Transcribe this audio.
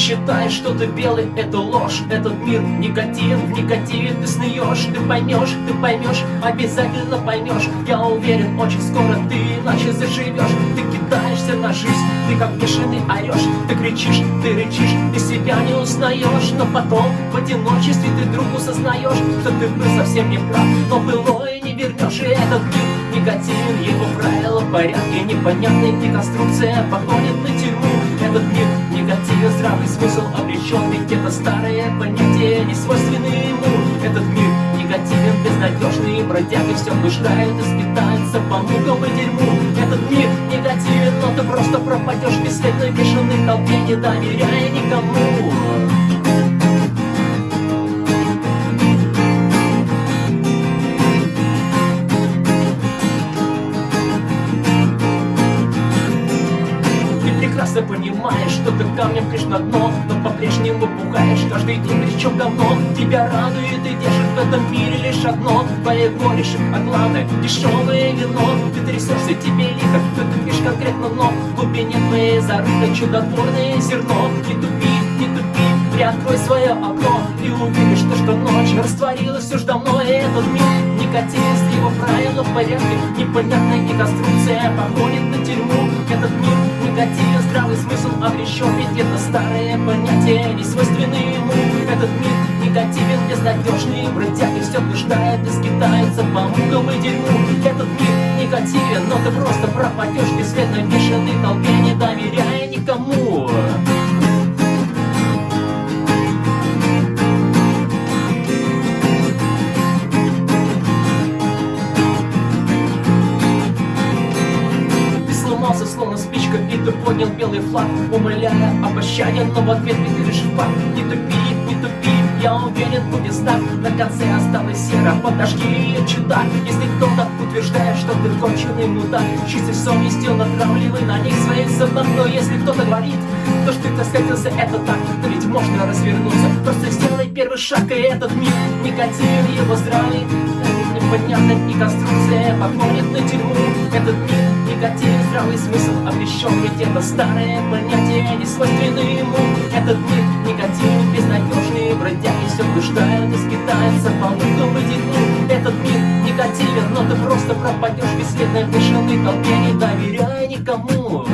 считаешь, что ты белый, это ложь Этот мир никотин, в никотиве ты снуешь Ты поймешь, ты поймешь, обязательно поймешь. Я уверен, очень скоро ты иначе заживешь. Ты кидаешься на жизнь, ты как бешеный орешь. Ты кричишь, ты рычишь, ты себя не узнаешь. Но потом в одиночестве ты вдруг осознаешь Что ты был совсем не прав, но былое не вернешь И этот мир никотин, его правила в порядке. Непонятная деконструкция походит на тюрьму. Этот мир негативен, здравый смысл обречен Ведь это старое понятие, не свойственное ему. Этот мир негативен, безнадежный бродяги Все блуждает и скитается по мукам и дерьму. Этот мир негативен, но ты просто пропадешь в бесследной бешеной толпе Не доверяя никому прекрасно понимаешь, что ты камнем пришь на дно Но по-прежнему пугаешь каждый день, причем давно. Тебя радует и держит в этом мире лишь одно Твои горечь, а главное дешевое вино. Ты трясешься, тебе лихо, ты тупишь конкретно, но В глубине твоей зарыто чудотворное зерно. Не тупи, не тупи, приоткрой свое окно с его правила в порядке Непонятная деконструкция походит на тюрьму. Этот мир негативен, здравый смысл обречен Ведь это старое понятие, не свойственное ему. Этот мир негативен, безнадежный бродяги Все блуждает и скитается по мукам и дерьму. Этот мир негативен, но ты просто пропадешь Бесследно бешеной толпе, не доверяя словно спичка И ты поднял белый флаг, умоляя о пощаде Но в ответ ты лишь факт. Не тупи, не тупи, я уверен, будет знак На конце осталось серо, подожди, чудак Если кто-то утверждает, что ты конченый мудак. Чистой совестью натравливай на них своих собак Но если кто-то говорит, то что ты скатился, это так. Но ведь можно развернуться, просто сделай первый шаг И этот мир, никотин, его здравый Непонятная и конструкция походит на тюрьму. Этот мир негативен, здравый смысл обречен Ведь это старое понятие, не свойственное ему. Этот мир негативен, безнадежный бродяги Все блуждают и скитаются по мукам и дерьму Этот мир негативен, но ты просто пропадешь Бесследно в бешеной толпе, не доверяя никому